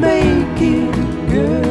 make it, girl.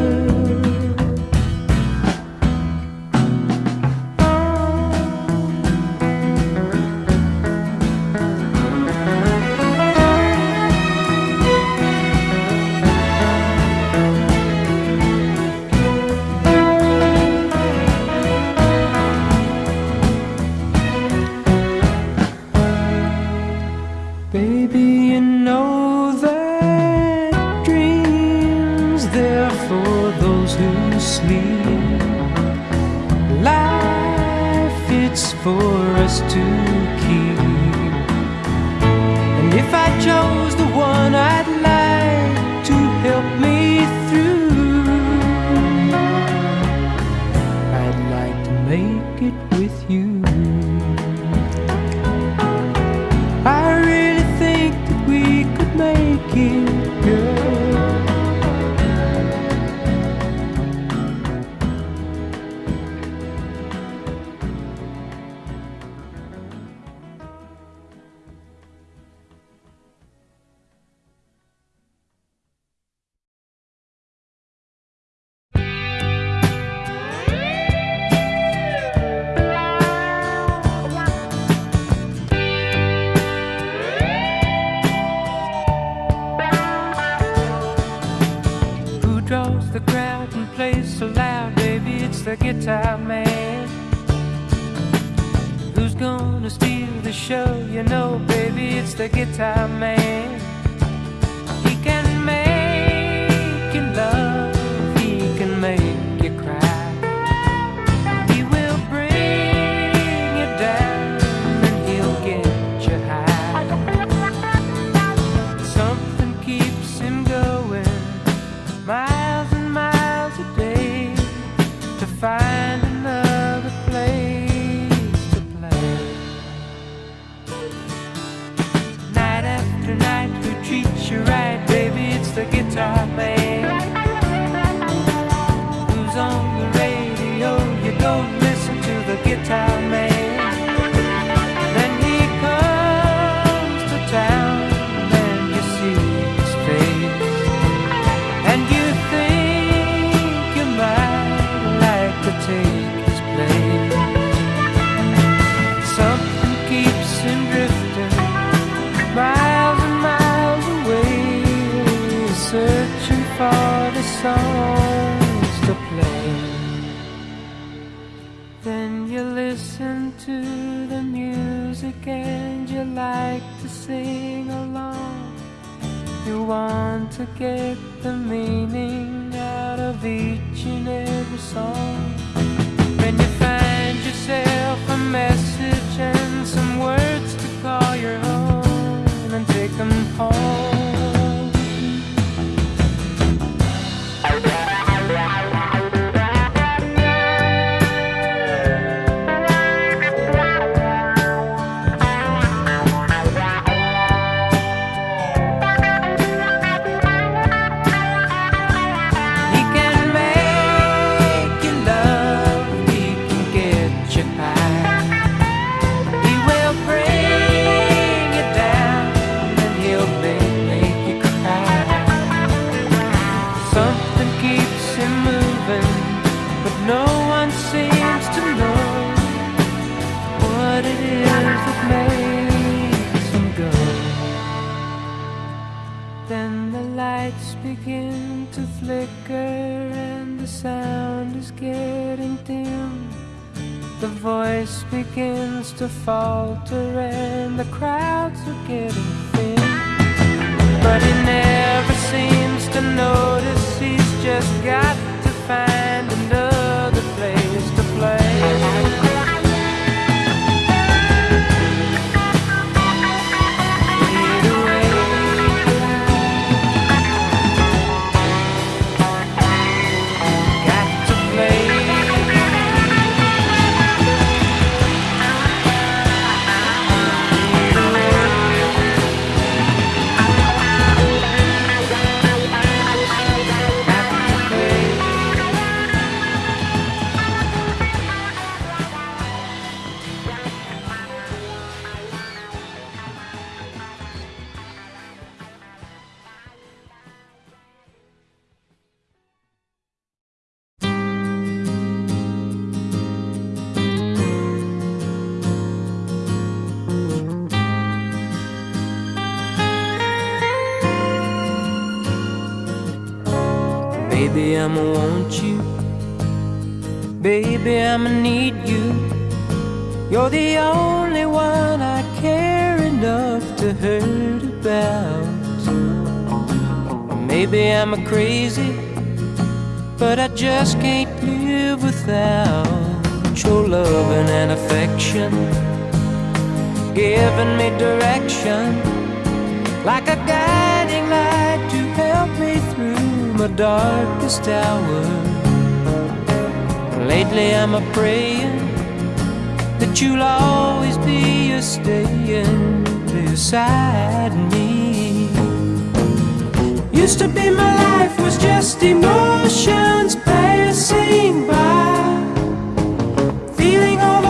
No one seems to know what it is that makes them go. Then the lights begin to flicker and the sound is getting dim. The voice begins to falter and the crowds are getting thin. But he never seems to notice he's just got to find Baby, I'ma need you. You're the only one I care enough to hurt about. Maybe I'm a crazy, but I just can't live without your loving and affection, giving me direction like a guiding light to help me through my darkest hour. Lately I'm a praying that you'll always be a staying beside me. Used to be my life was just emotions passing by, feeling all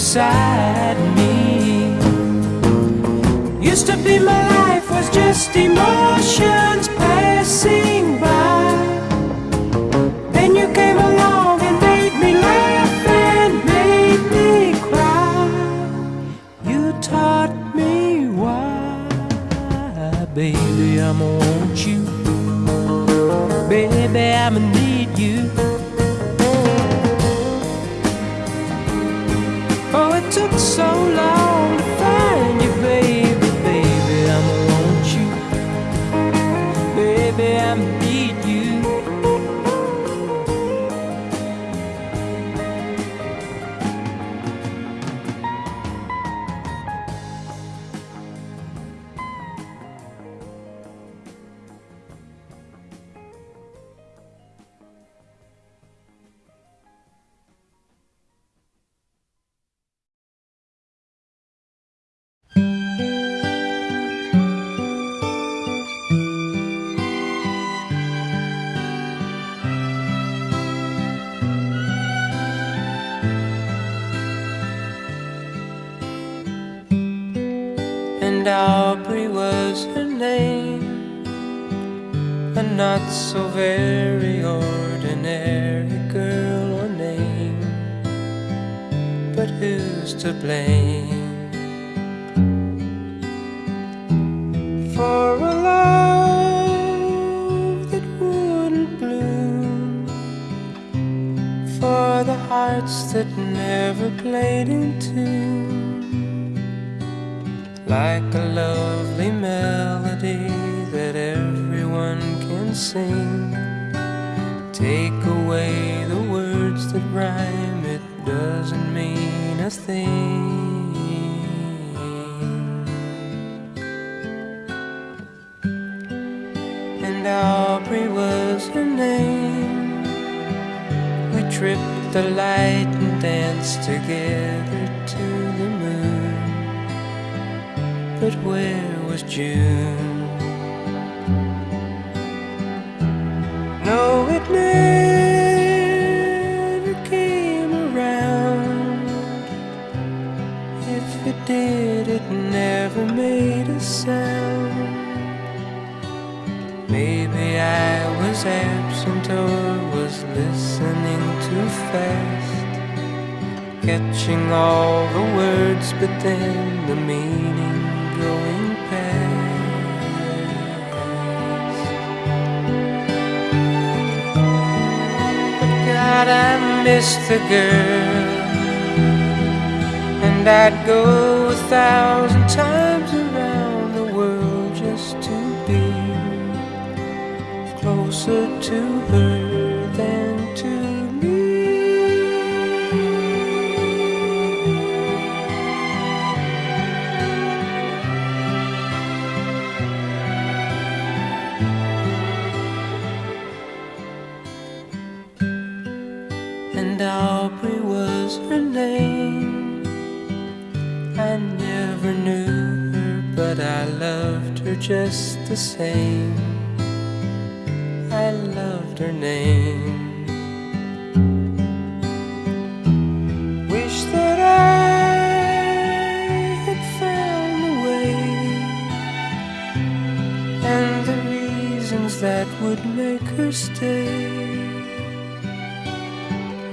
beside me. Used to be my life was just emotions passing by. Then you came along and made me laugh and made me cry. You taught me why, baby, I'ma want you. Baby, I'ma took so long Aubrey was her name. A not so very ordinary girl or name, but who's to blame for a love that wouldn't bloom? For the hearts that never played in tune like a lovely melody that everyone can sing. Take away the words that rhyme, it doesn't mean a thing. And Aubrey was her name. We tripped the light and danced together where was June? No, it never came around. If it did, it never made a sound. Maybe I was absent or was listening too fast catching all the words but then the meaning I miss the girl. And I'd go a thousand times around the world Just to be closer to her. her name. Wish that I had found a way and the reasons that would make her stay.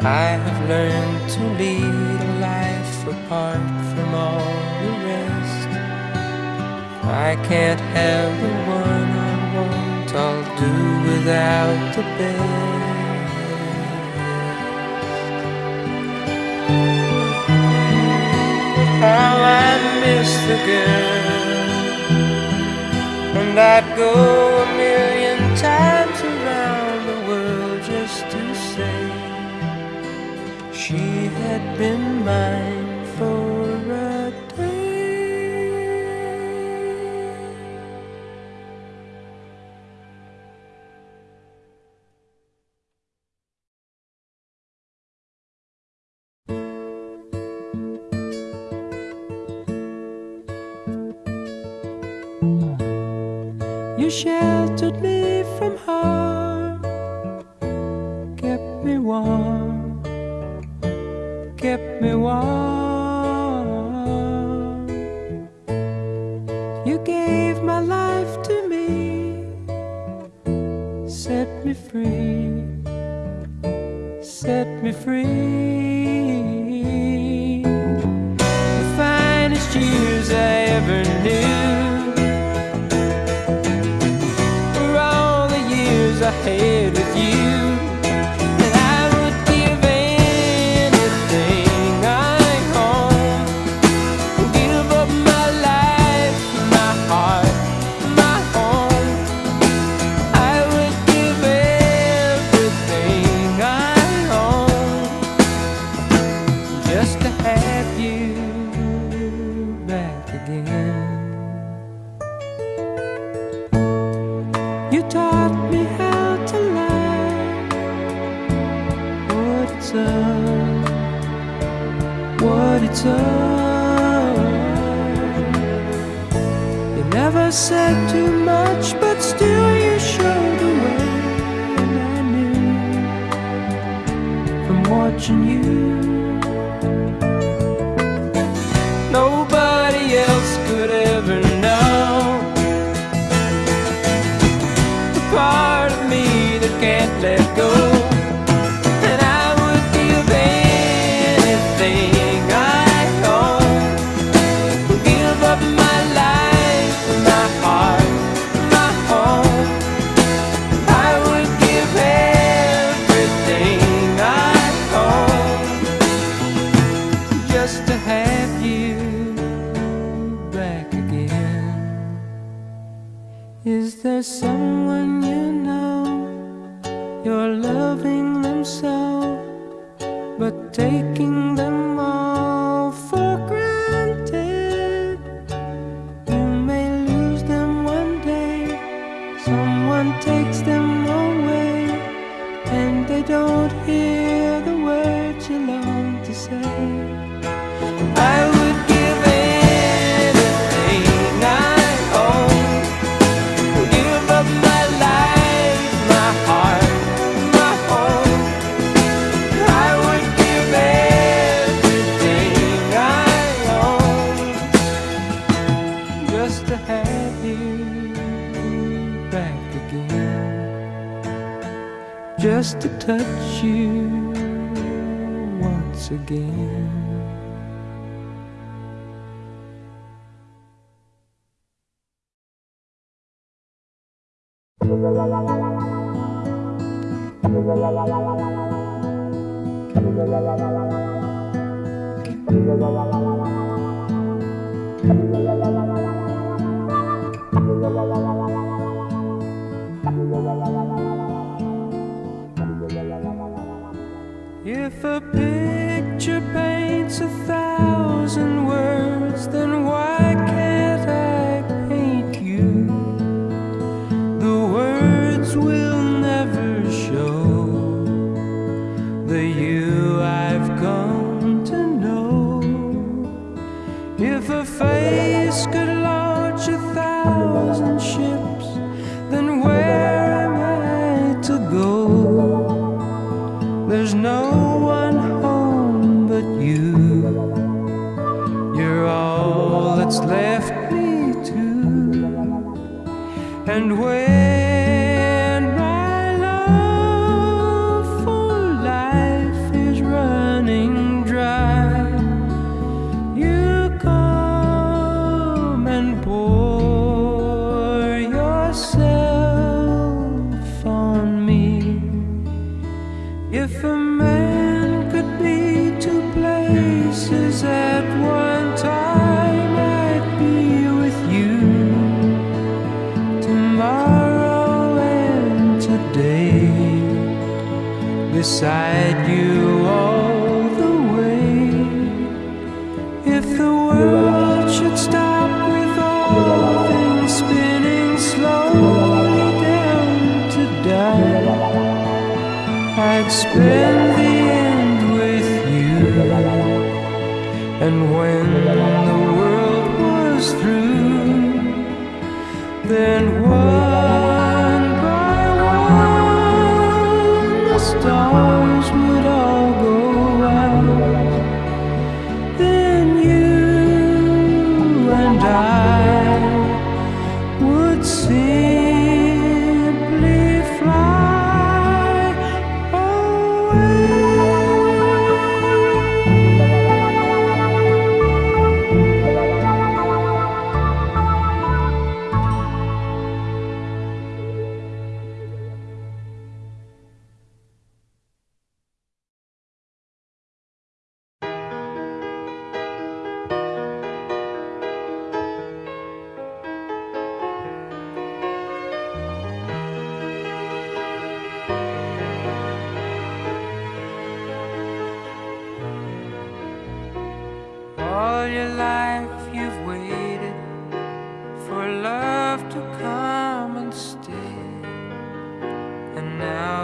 I have learned to lead a life apart from all the rest. I can't have without the bed. How I miss the girl, and I'd go a million times around the world just to say she had been mine. You gave my life to me, set me free, set me free. The finest years I ever knew were all the years I had. making them touch you once again.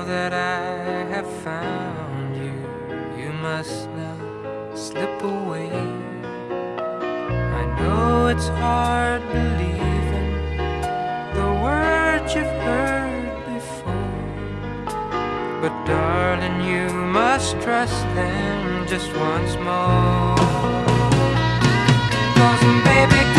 that I have found you, you must now slip away. I know it's hard believing the words you've heard before, but darling, you must trust them just once more. Cause baby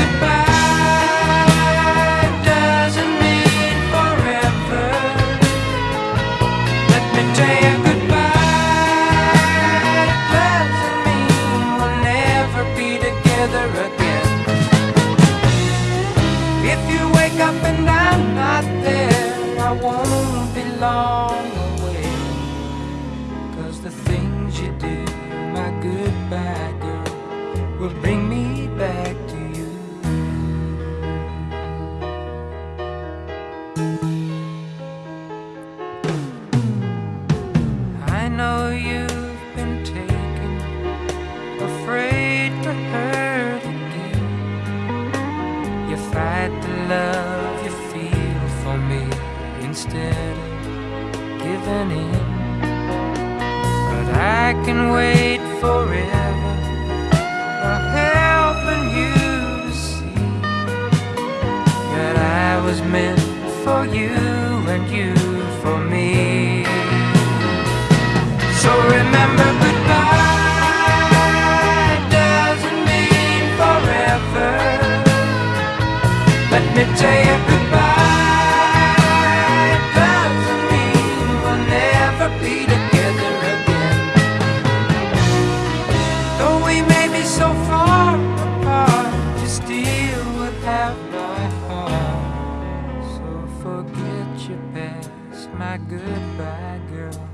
have my heart. So forget your past, my goodbye girl.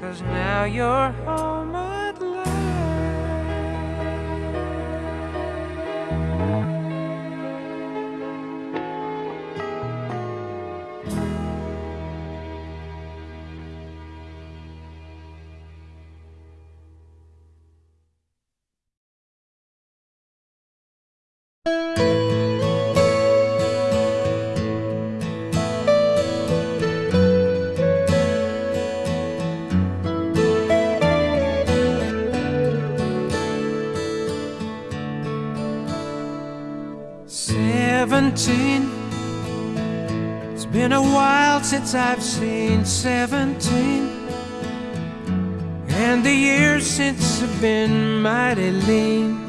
Cause now you're home 13 It's been a while since I've seen 17 And the years since have been mighty lean.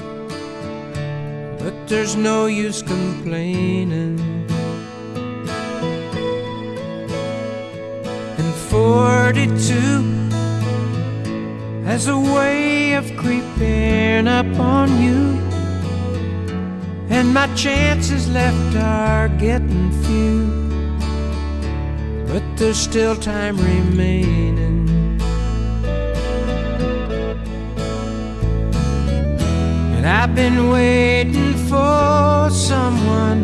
But there's no use complaining. And 42 Has a way of creeping up on you. And my chances left are getting few. But there's still time remaining. And I've been waiting for someone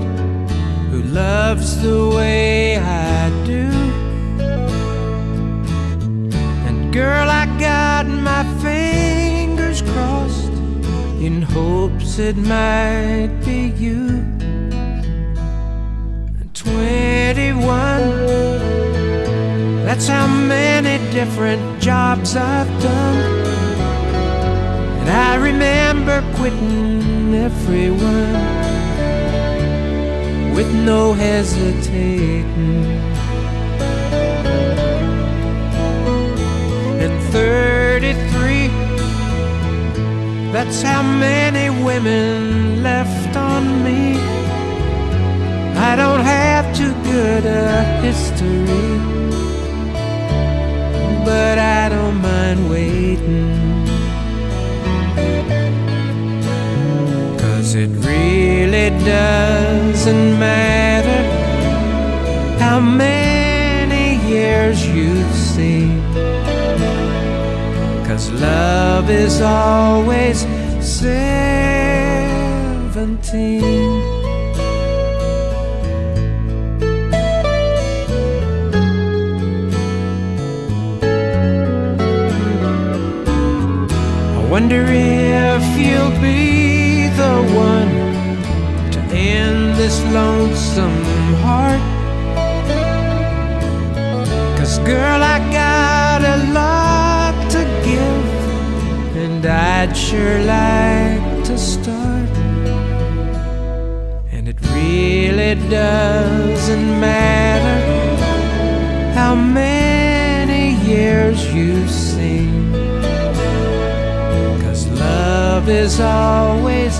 who loves the way I do. And girl, I got my fingers crossed in it might be you. 21, that's how many different jobs I've done. And I remember quitting everyone with no hesitating. And 33, that's how many women left on me. I don't have too good a history, but I don't mind waiting. Cause it really doesn't matter how many years you've seen. Cause love is always seventeen. I wonder if you'll be the one to end this lonesome heart. Cause girl, I got and I'd sure like to start. And it really doesn't matter how many years you've seen. Cause love is always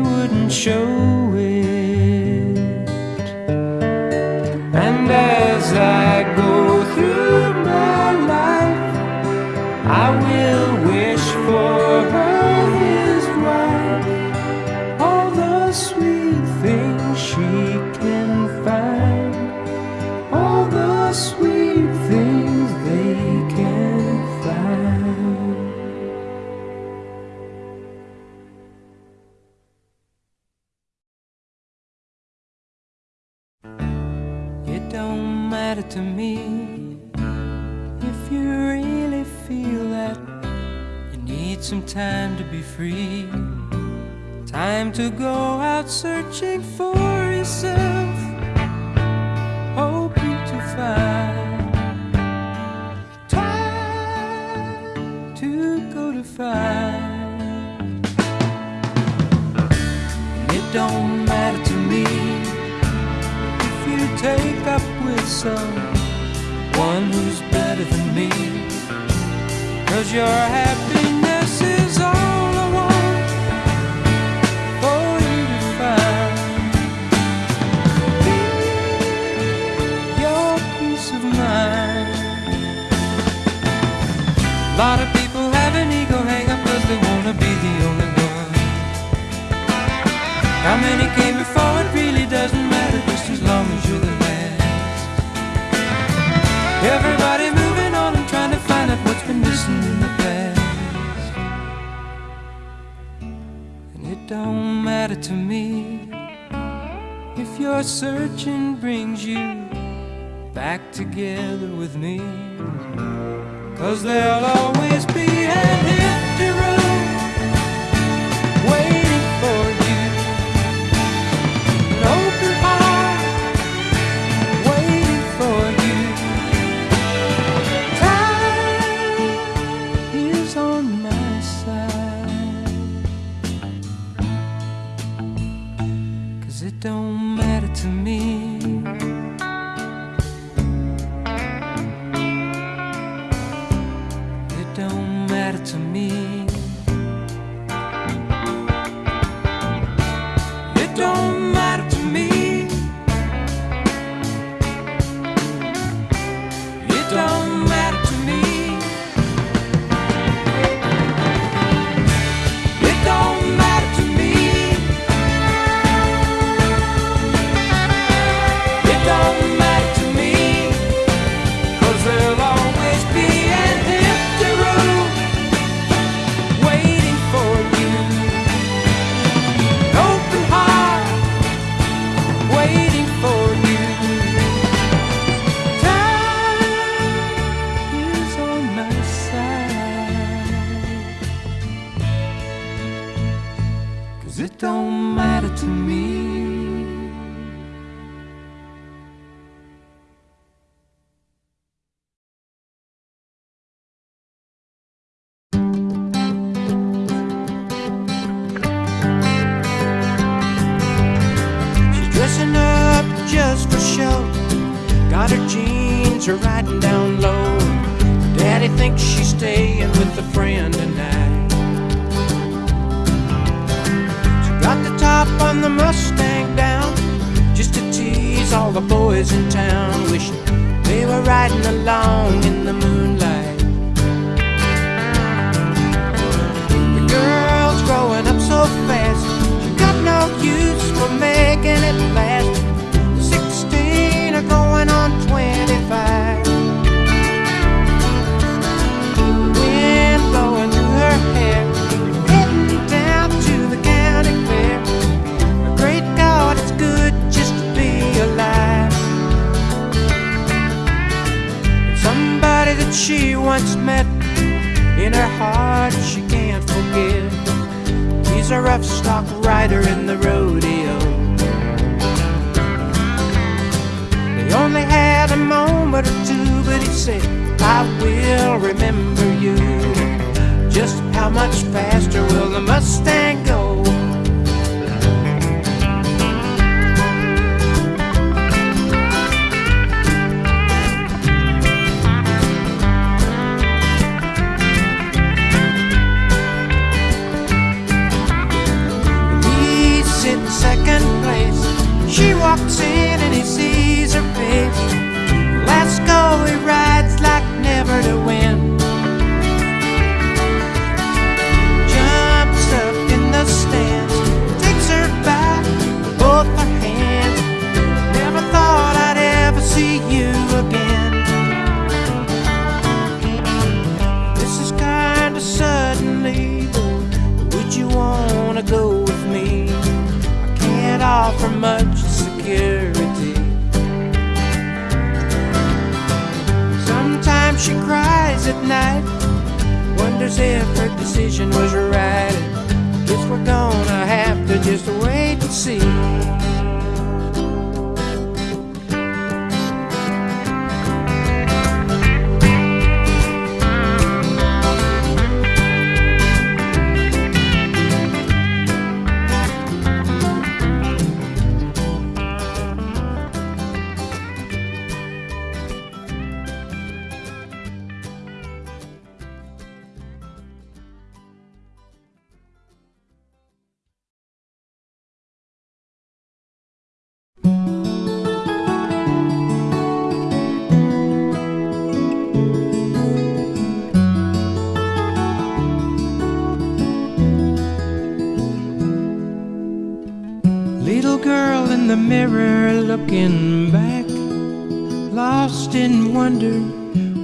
wouldn't show it. She once met in her heart she can't forget. He's a rough stock rider in the rodeo. They only had a moment or two, but he said, I will remember you. Just how much faster will the Mustang go? And he sees her face. Let's go, he rides like never to win. Jumps up in the stands, takes her with both her hands. Never thought I'd ever see you again. This is kinda suddenly, would you wanna go with me? I can't offer much she cries at night, wonders if her decision was right. Guess we're gonna have to just wait and see. Mirror looking back, lost in wonder.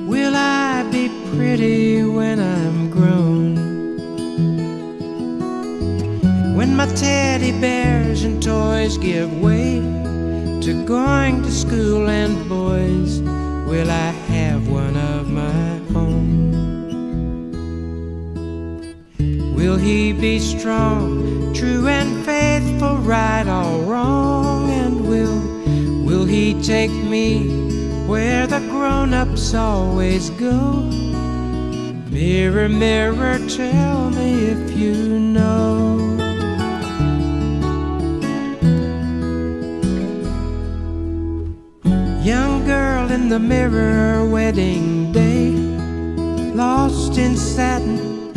Will I be pretty when I'm grown? When my teddy bears and toys give way to going to school and boys, will I have one of my own? Will he be strong, true and faithful, right or wrong? He take me where the grown-ups always go? Mirror, mirror, tell me if you know. Young girl in the mirror, wedding day, lost in satin.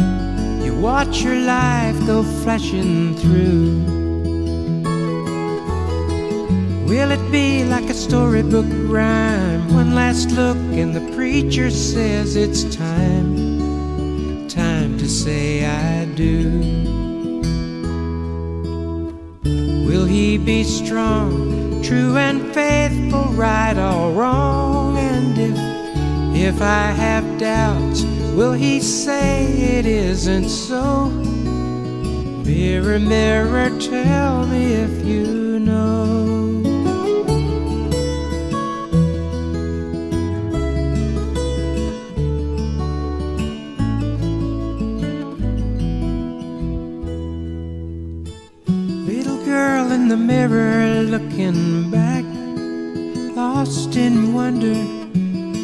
You watch your life go flashing through. Will it be like a storybook rhyme? One last look, and the preacher says it's time, time to say I do. Will he be strong, true and faithful, right or wrong? And if, if I have doubts, will he say it isn't so? Mirror, mirror, tell me if you the mirror looking back, lost in wonder.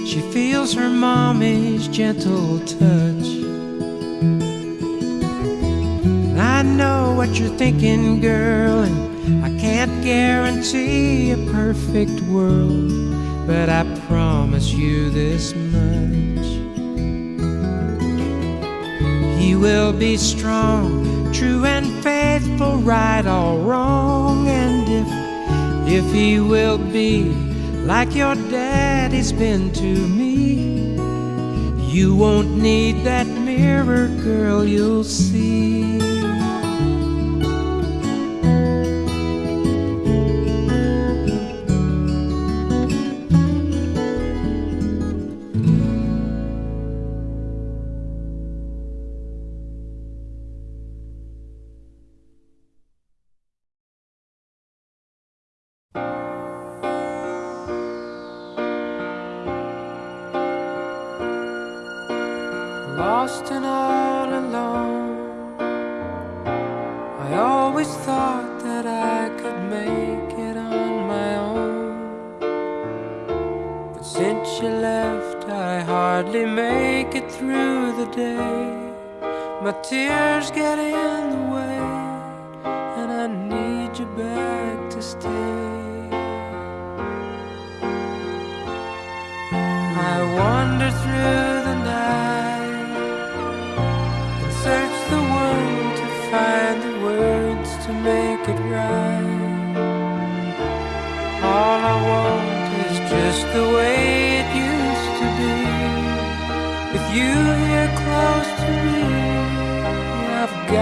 She feels her mommy's gentle touch. I know what you're thinking, girl, and I can't guarantee a perfect world, but I promise you this much. He will be strong, true and faithful, right or wrong, and if if he will be like your daddy's been to me, you won't need that mirror, girl, you'll see. Get in the way, and I need you back to stay. I wander through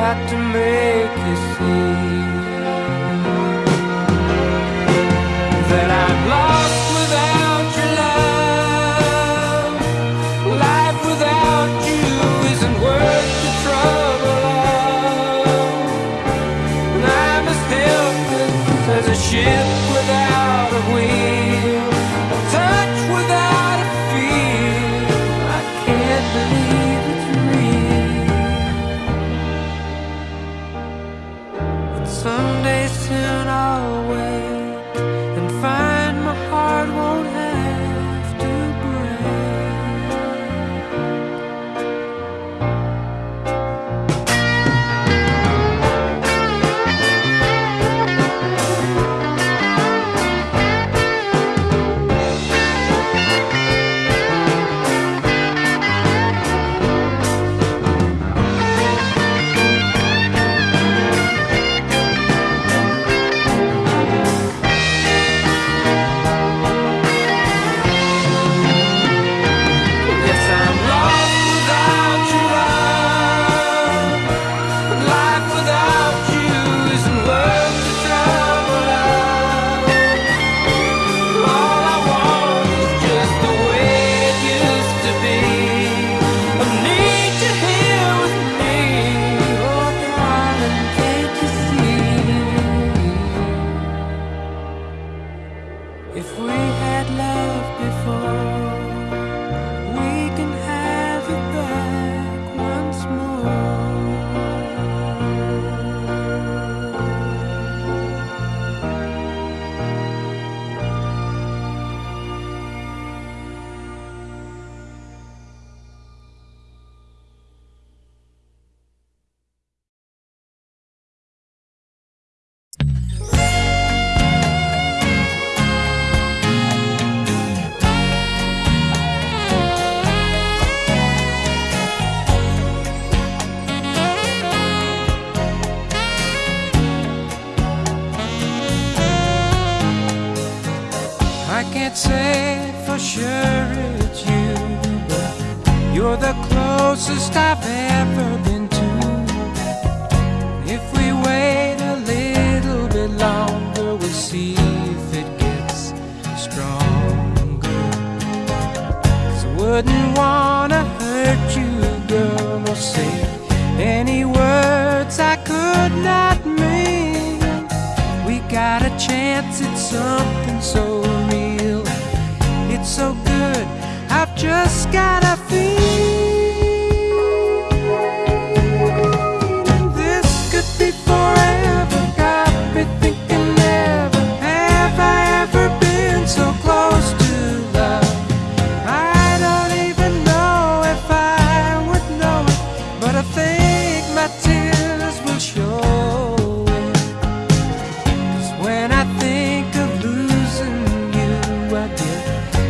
got to make you see that I'm lost without your love. Life without you isn't worth the trouble of. I'm as helpless as a ship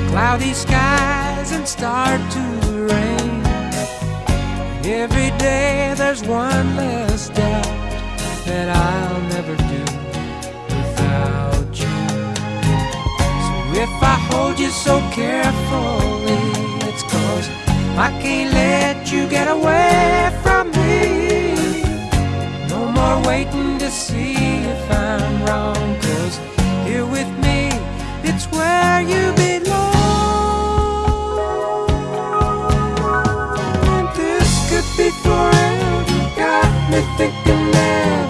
cloudy skies and start to rain. Every day there's one less doubt that I'll never do without you. So if I hold you so carefully, it's cause I can't let you get away from me. No more waiting to see forever, got me thinking never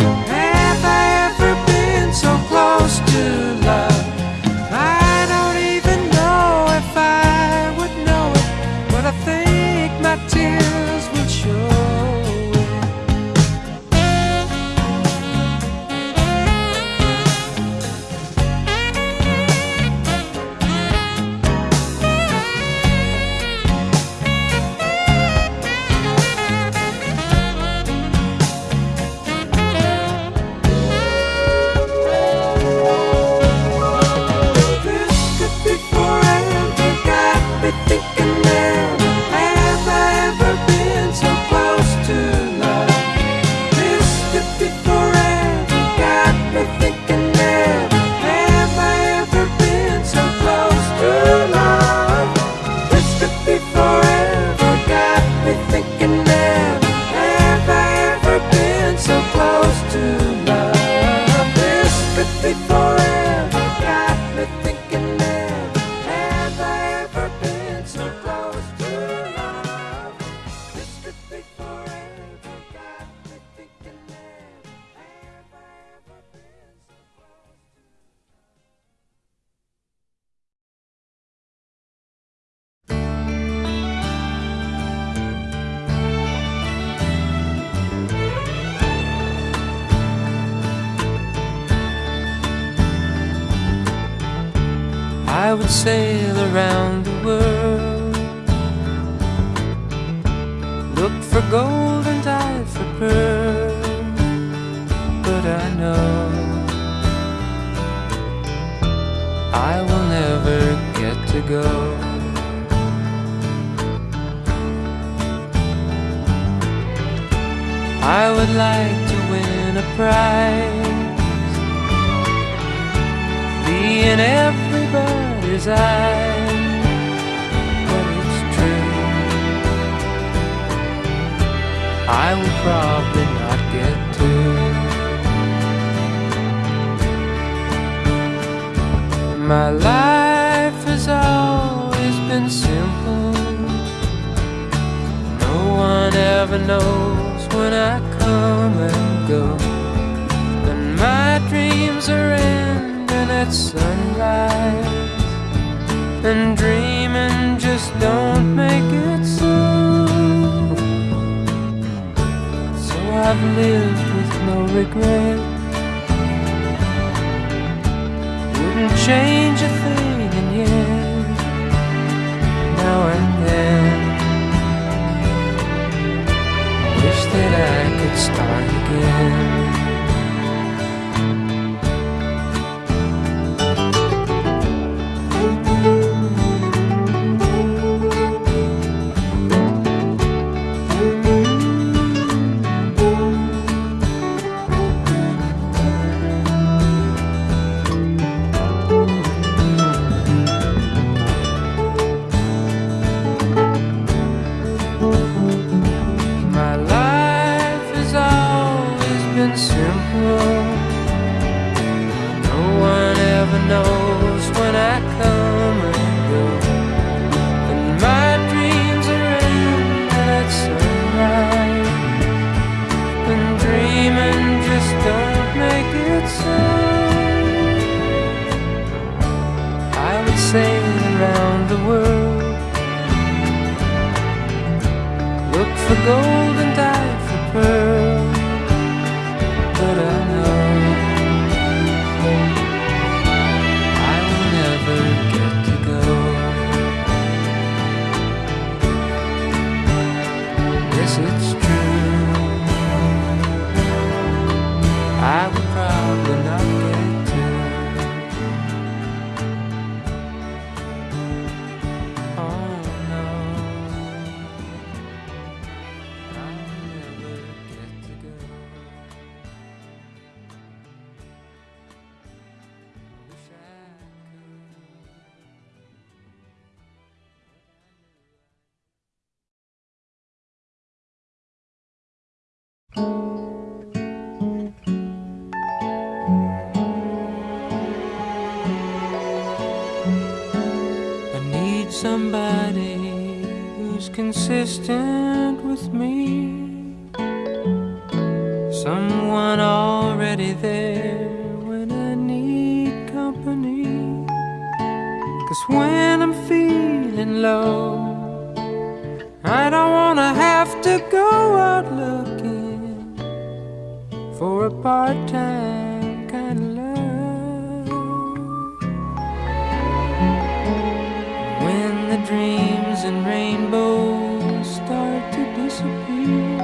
I would sail around the world, look for gold and dive for pearls, but I know I will never get to go. I would like to win a prize. Be in everybody's eyes, but it's true. I will probably not get to. My life has always been simple. No one ever knows when I come and go. And my dreams are ending at sunrise. And dreaming just don't make it so. So I've lived with no regret. Wouldn't change a thing, and yet, now and then, wish that I could start again. For part time kind of love. When the dreams and rainbows start to disappear,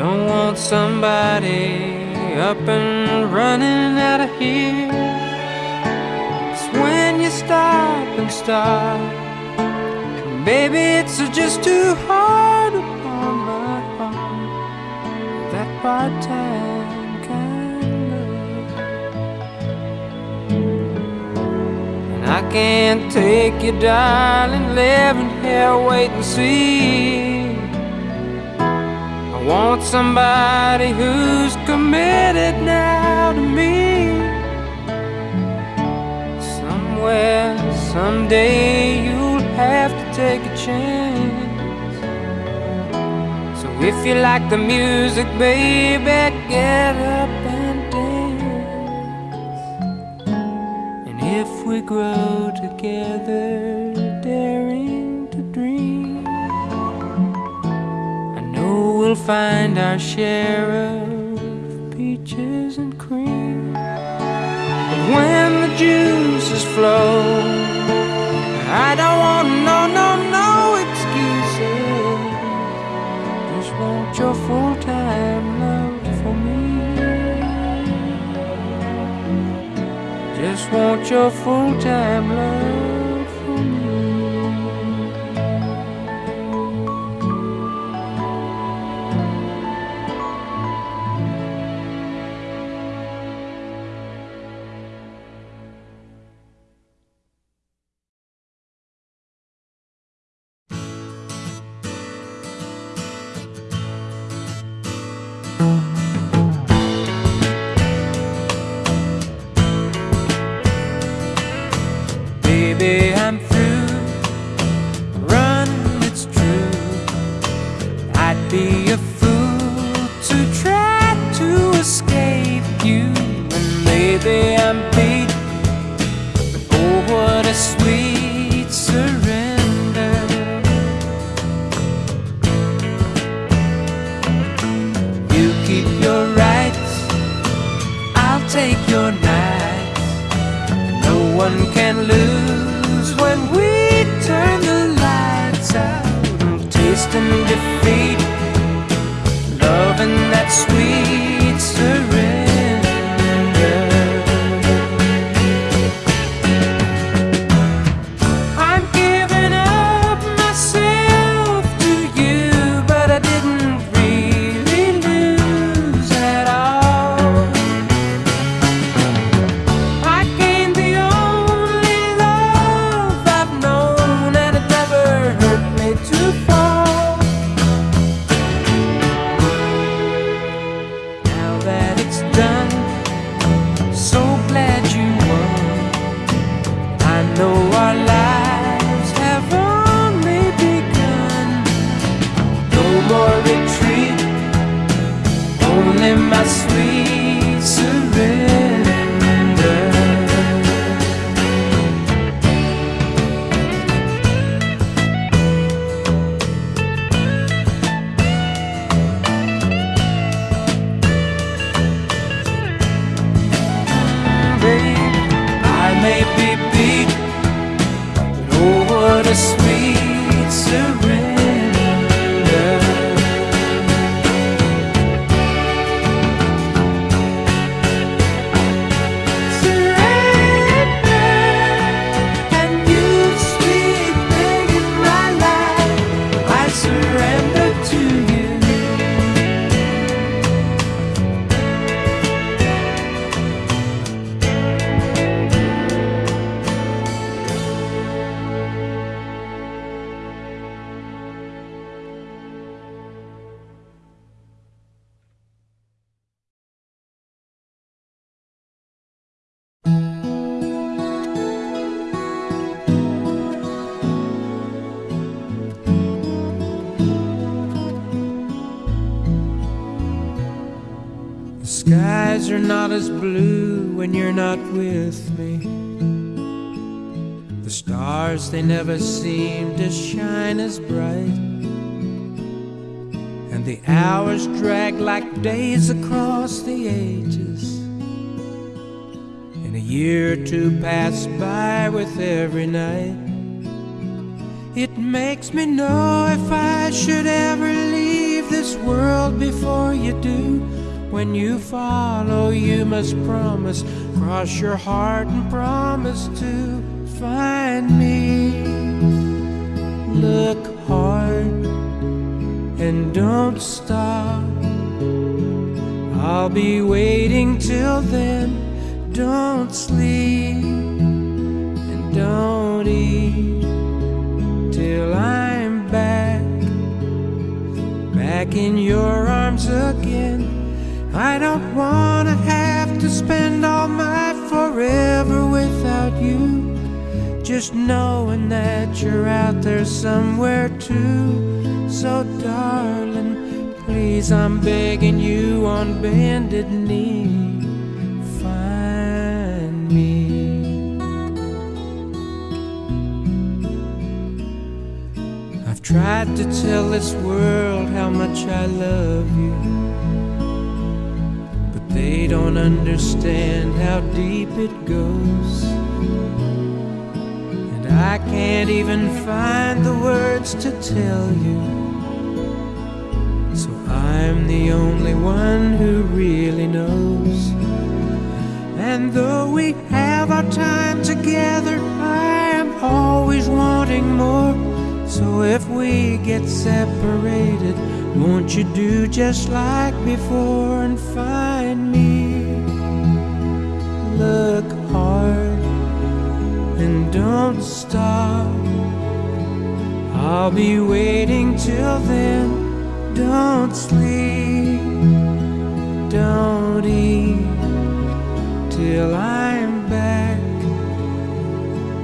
don't want somebody up and running out of here. 'Cause when you stop and start, baby, it's just too hard Time of love. And I can't take you, darling, living here, wait and see. I want somebody who's committed now to me. Somewhere, someday, you'll have if you like the music, baby, get up and dance. And if we grow together, daring to dream, I know we'll find our share of peaches and cream. But when the juices flow, I don't want your full time love for me. Just want your full time love may be are not as blue when you're not with me. The stars, they never seem to shine as bright. And the hours drag like days across the ages. And a year or two pass by with every night. It makes me know if I should ever leave this world before you do. When you follow, you must promise. Cross your heart and promise to find me. Look hard and don't stop. I'll be waiting till then. Don't sleep and don't eat till I'm back, back in your arms again. I don't wanna have to spend all my forever without you. Just knowing that you're out there somewhere too. So, darling, please, I'm begging you on bended knee. Find me. I've tried to tell this world how much I love you. They don't understand how deep it goes. And I can't even find the words to tell you. So I'm the only one who really knows. And though we have our time together, I am always wanting more. So if we get separated, won't you do just like before and find me? Look hard and don't stop. I'll be waiting till then. Don't sleep, don't eat till I'm back,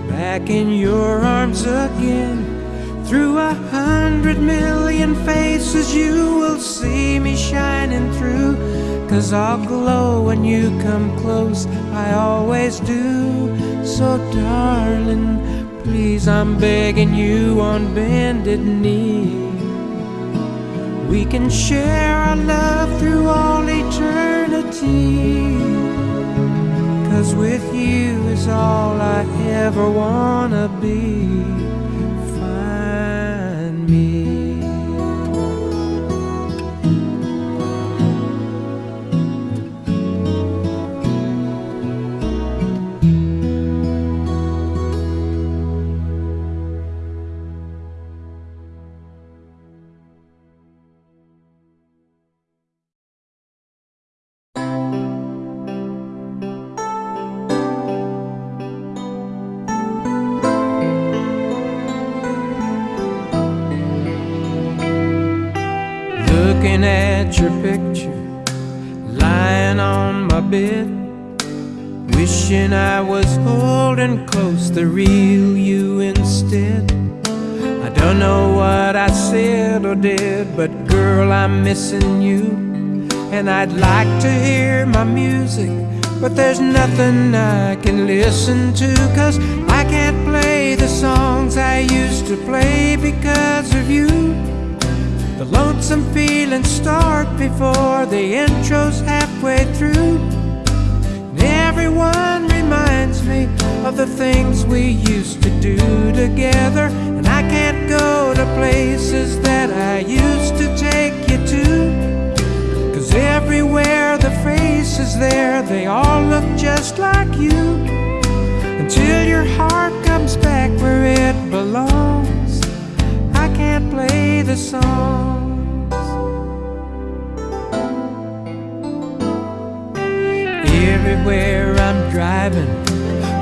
back in your arms again. Through a hundred million faces, you will see me shining through. Cause I'll glow when you come close, I always do. So, darling, please, I'm begging you on bended knee. We can share our love through all eternity. Cause with you is all I ever wanna be. Your picture, lying on my bed. Wishing I was holding close the real you instead. I don't know what I said or did, but girl, I'm missing you. And I'd like to hear my music, but there's nothing I can listen to, cause I can't play the songs I used to play because of you. The lonesome feelings start before the intro's halfway through. And everyone reminds me of the things we used to do together. And I can't go to places that I used to take you to. Cause everywhere the face is there, they all look just like you. Until your heart comes back where it belongs. Can't play the songs. Everywhere I'm driving,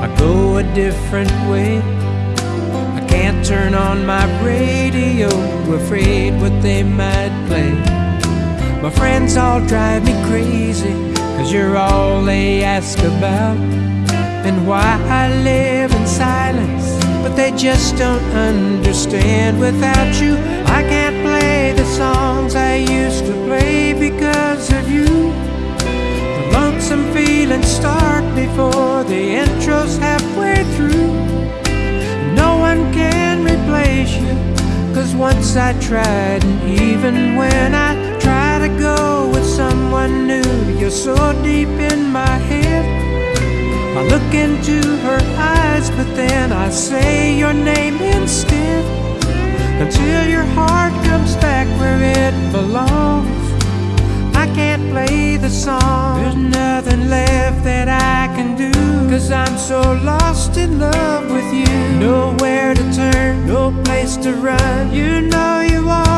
I go a different way. I can't turn on my radio, afraid what they might play. My friends all drive me crazy, cause you're all they ask about. And why I live in silence, they just don't understand without you. I can't play the songs I used to play because of you. The lonesome feelings start before the intro's halfway through. No one can replace you, cause once I tried, and even when I try to go with someone new, you're so deep in my head. I look into her eyes but then I say your name instead. Until your heart comes back where it belongs. I can't play the song. There's nothing left that I can do. Cause I'm so lost in love with you. Nowhere to turn, no place to run. You know you are.